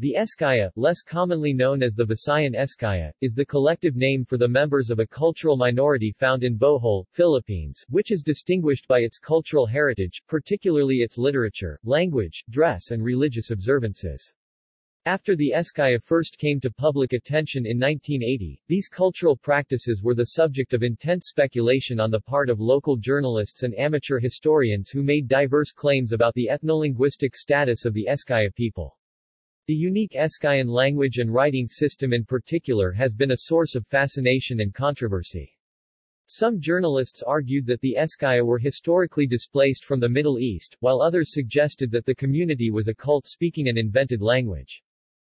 The Eskaya, less commonly known as the Visayan Eskaya, is the collective name for the members of a cultural minority found in Bohol, Philippines, which is distinguished by its cultural heritage, particularly its literature, language, dress and religious observances. After the Eskaya first came to public attention in 1980, these cultural practices were the subject of intense speculation on the part of local journalists and amateur historians who made diverse claims about the ethnolinguistic status of the Eskaya people. The unique Eskayan language and writing system in particular has been a source of fascination and controversy. Some journalists argued that the Eskaya were historically displaced from the Middle East, while others suggested that the community was a cult speaking an invented language.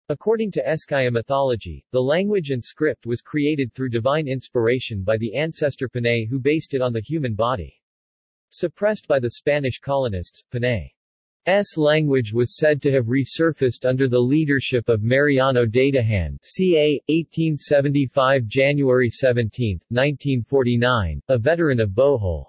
According to Eskaya mythology, the language and script was created through divine inspiration by the ancestor Panay who based it on the human body. Suppressed by the Spanish colonists, Panay's language was said to have resurfaced under the leadership of Mariano Datahan ca. 1875 January 17, 1949, a veteran of Bohol.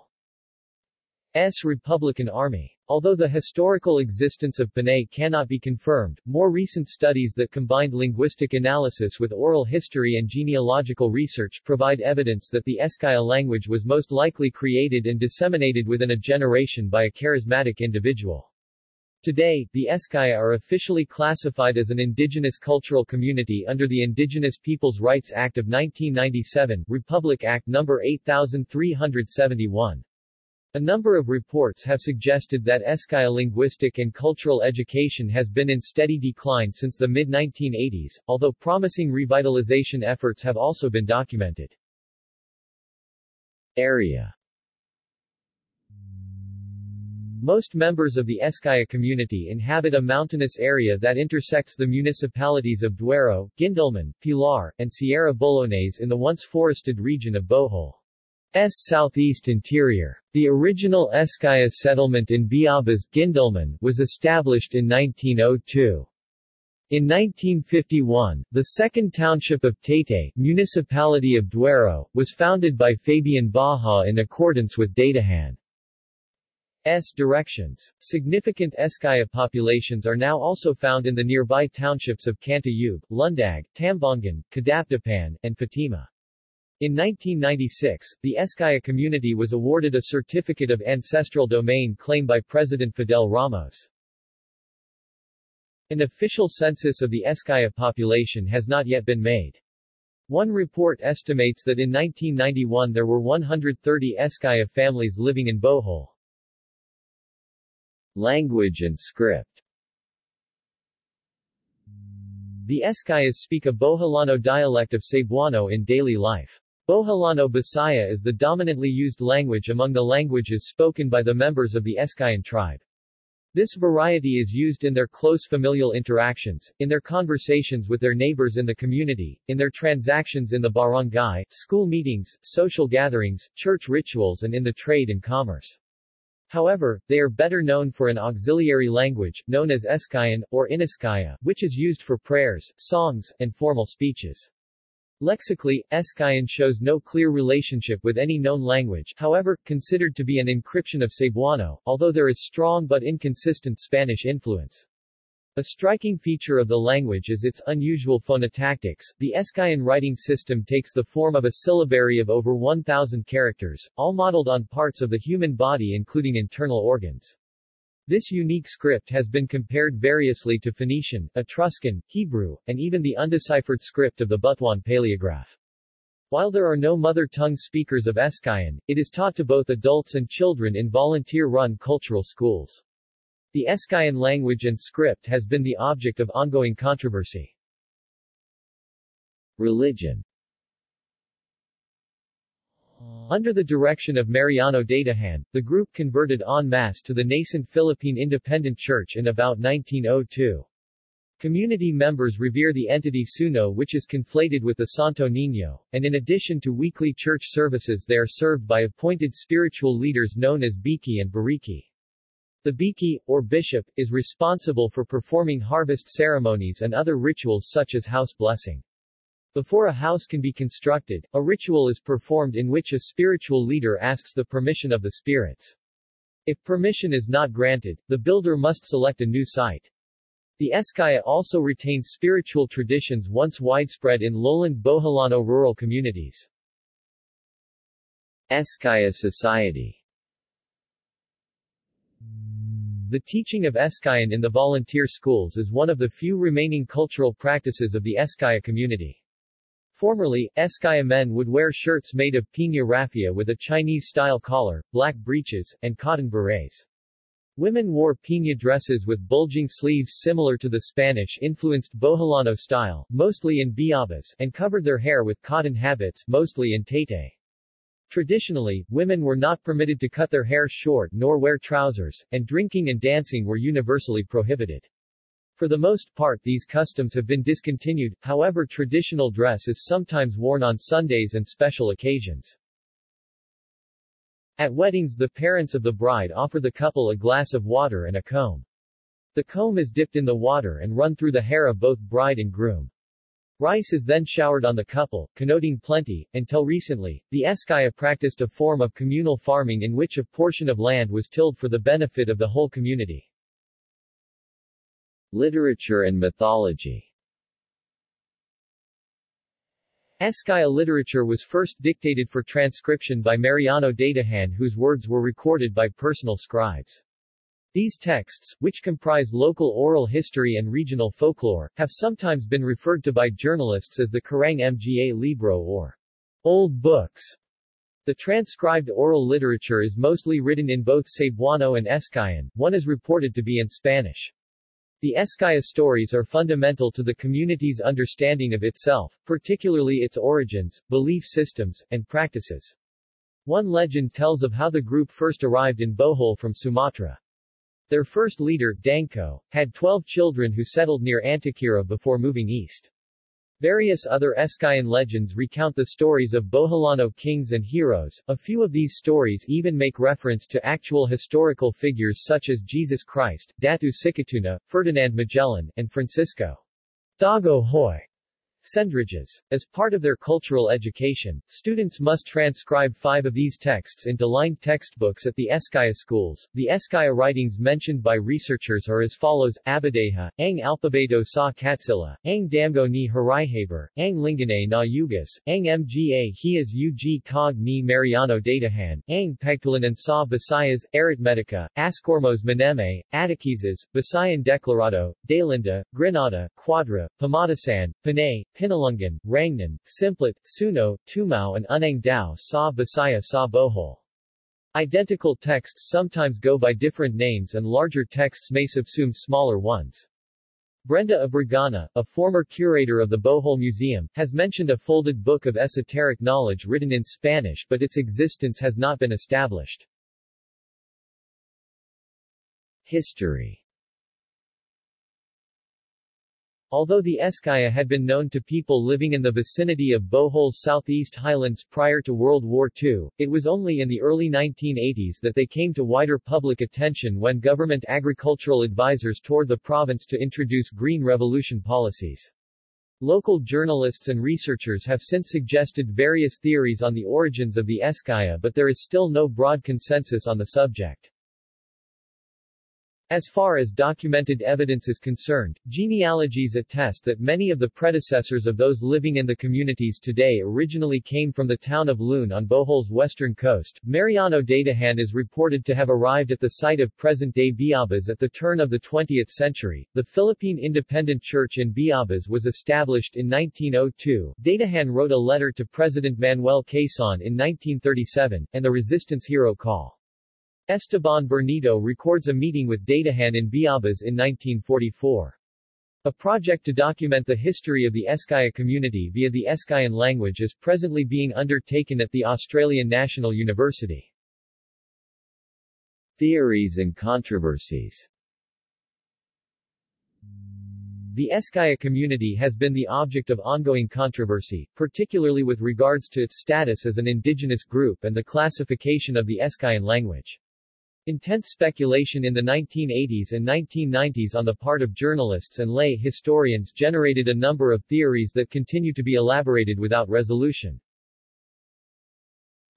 S. Republican Army. Although the historical existence of Panay cannot be confirmed, more recent studies that combined linguistic analysis with oral history and genealogical research provide evidence that the Eskaya language was most likely created and disseminated within a generation by a charismatic individual. Today, the Eskaya are officially classified as an indigenous cultural community under the Indigenous Peoples' Rights Act of 1997, Republic Act No. 8371. A number of reports have suggested that Eskaya linguistic and cultural education has been in steady decline since the mid-1980s, although promising revitalization efforts have also been documented. Area Most members of the Eskaya community inhabit a mountainous area that intersects the municipalities of Duero, Guindulman, Pilar, and Sierra Bullones in the once forested region of Bohol. S southeast interior. The original Eskaya settlement in Biabas, Guindulman, was established in 1902. In 1951, the second township of Taytay, municipality of Duero, was founded by Fabian Baja in accordance with Datahan's directions. Significant Eskaya populations are now also found in the nearby townships of Cantayub, Lundag, Tambongan, Kadapdapan, and Fatima. In 1996, the Eskaya community was awarded a certificate of ancestral domain claim by President Fidel Ramos. An official census of the Eskaya population has not yet been made. One report estimates that in 1991 there were 130 Eskaya families living in Bohol. Language and script The Eskayas speak a Boholano dialect of Cebuano in daily life. Boholano Bisaya is the dominantly used language among the languages spoken by the members of the Eskayan tribe. This variety is used in their close familial interactions, in their conversations with their neighbors in the community, in their transactions in the barangay, school meetings, social gatherings, church rituals and in the trade and commerce. However, they are better known for an auxiliary language, known as Eskayan, or Iniskaya, which is used for prayers, songs, and formal speeches. Lexically, Eskayan shows no clear relationship with any known language however, considered to be an encryption of Cebuano, although there is strong but inconsistent Spanish influence. A striking feature of the language is its unusual phonotactics. The Eskayan writing system takes the form of a syllabary of over 1,000 characters, all modeled on parts of the human body including internal organs. This unique script has been compared variously to Phoenician, Etruscan, Hebrew, and even the undeciphered script of the Butuan paleograph. While there are no mother tongue speakers of Eskayan, it is taught to both adults and children in volunteer-run cultural schools. The Eskayan language and script has been the object of ongoing controversy. Religion under the direction of Mariano Datahan, the group converted en masse to the nascent Philippine Independent Church in about 1902. Community members revere the entity Suno which is conflated with the Santo Niño, and in addition to weekly church services they are served by appointed spiritual leaders known as Biki and Bariki. The Biki, or bishop, is responsible for performing harvest ceremonies and other rituals such as house blessing. Before a house can be constructed, a ritual is performed in which a spiritual leader asks the permission of the spirits. If permission is not granted, the builder must select a new site. The Eskaya also retained spiritual traditions once widespread in lowland Boholano rural communities. Eskaya Society The teaching of Eskayan in the volunteer schools is one of the few remaining cultural practices of the Eskaya community. Formerly, Eskaya men would wear shirts made of piña raffia with a Chinese-style collar, black breeches, and cotton berets. Women wore piña dresses with bulging sleeves similar to the Spanish-influenced Boholano style, mostly in biabas, and covered their hair with cotton habits, mostly in Taytay. Traditionally, women were not permitted to cut their hair short nor wear trousers, and drinking and dancing were universally prohibited. For the most part these customs have been discontinued, however traditional dress is sometimes worn on Sundays and special occasions. At weddings the parents of the bride offer the couple a glass of water and a comb. The comb is dipped in the water and run through the hair of both bride and groom. Rice is then showered on the couple, connoting plenty. Until recently, the Eskaya practiced a form of communal farming in which a portion of land was tilled for the benefit of the whole community. Literature and mythology Eskaya literature was first dictated for transcription by Mariano Datahan whose words were recorded by personal scribes. These texts, which comprise local oral history and regional folklore, have sometimes been referred to by journalists as the Karaang Mga Libro or Old Books. The transcribed oral literature is mostly written in both Cebuano and Eskayan, one is reported to be in Spanish. The Eskaya stories are fundamental to the community's understanding of itself, particularly its origins, belief systems, and practices. One legend tells of how the group first arrived in Bohol from Sumatra. Their first leader, Danko, had 12 children who settled near Antequera before moving east. Various other Eskayan legends recount the stories of Boholano kings and heroes. A few of these stories even make reference to actual historical figures such as Jesus Christ, Datu Sikatuna, Ferdinand Magellan, and Francisco Dagohoy. As part of their cultural education, students must transcribe five of these texts into lined textbooks at the Eskaya schools. The Eskaya writings mentioned by researchers are as follows, Abadeha, Ang Alpabeto sa Katsila, Ang Damgo ni Harihaber, Ang Lingane na Yugas, Ang Mga Hias Ug Cog ni Mariano Datahan, Ang Pagtulanan sa Visayas, Arithmetica, Ascormos Maneme, Atakizas, Visayan Declarado, Dalinda, Granada, Quadra, Pamatasan, Panay, Pinalungan, Rangnan, Simplet, Suno, Tumao and Unang Dao sa Bisaya sa Bohol. Identical texts sometimes go by different names and larger texts may subsume smaller ones. Brenda Abrigana, a former curator of the Bohol Museum, has mentioned a folded book of esoteric knowledge written in Spanish but its existence has not been established. History Although the Eskaya had been known to people living in the vicinity of Bohol's southeast highlands prior to World War II, it was only in the early 1980s that they came to wider public attention when government agricultural advisors toured the province to introduce Green Revolution policies. Local journalists and researchers have since suggested various theories on the origins of the Eskaya but there is still no broad consensus on the subject. As far as documented evidence is concerned, genealogies attest that many of the predecessors of those living in the communities today originally came from the town of Loon on Bohol's western coast. Mariano Datahan is reported to have arrived at the site of present-day Biabas at the turn of the 20th century. The Philippine Independent Church in Biabas was established in 1902. Datahan wrote a letter to President Manuel Quezon in 1937, and the resistance hero call. Esteban Bernido records a meeting with Datahan in Biabas in 1944. A project to document the history of the Eskaya community via the Eskayan language is presently being undertaken at the Australian National University. Theories and controversies The Eskaya community has been the object of ongoing controversy, particularly with regards to its status as an indigenous group and the classification of the Eskayan language. Intense speculation in the 1980s and 1990s on the part of journalists and lay historians generated a number of theories that continue to be elaborated without resolution.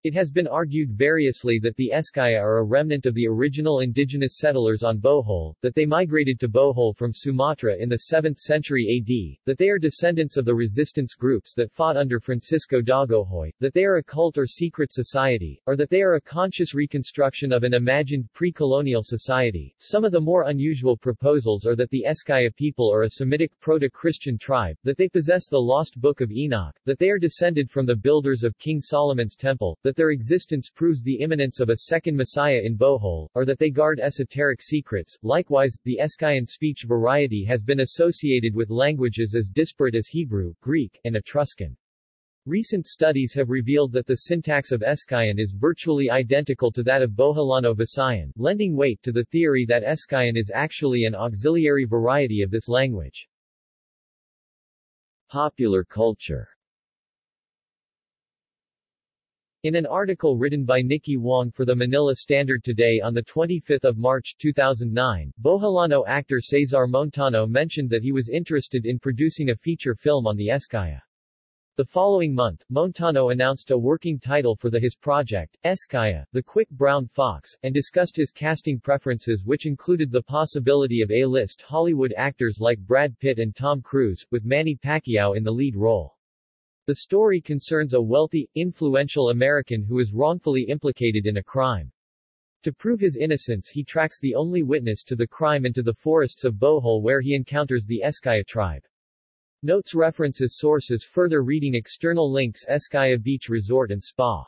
It has been argued variously that the Eskaya are a remnant of the original indigenous settlers on Bohol, that they migrated to Bohol from Sumatra in the 7th century AD, that they are descendants of the resistance groups that fought under Francisco Dagohoy, that they are a cult or secret society, or that they are a conscious reconstruction of an imagined pre-colonial society. Some of the more unusual proposals are that the Eskaya people are a Semitic proto-Christian tribe, that they possess the lost Book of Enoch, that they are descended from the builders of King Solomon's temple, that their existence proves the imminence of a second Messiah in Bohol, or that they guard esoteric secrets. Likewise, the Eskayan speech variety has been associated with languages as disparate as Hebrew, Greek, and Etruscan. Recent studies have revealed that the syntax of Eskayan is virtually identical to that of Boholano Visayan, lending weight to the theory that Eskayan is actually an auxiliary variety of this language. Popular culture in an article written by Nikki Wong for the Manila Standard Today on 25 March 2009, Boholano actor Cesar Montano mentioned that he was interested in producing a feature film on the Eskaya. The following month, Montano announced a working title for the his project, Eskaya, The Quick Brown Fox, and discussed his casting preferences which included the possibility of A-list Hollywood actors like Brad Pitt and Tom Cruise, with Manny Pacquiao in the lead role. The story concerns a wealthy, influential American who is wrongfully implicated in a crime. To prove his innocence he tracks the only witness to the crime into the forests of Bohol where he encounters the Eskaya tribe. Notes references sources further reading external links Eskaya Beach Resort and Spa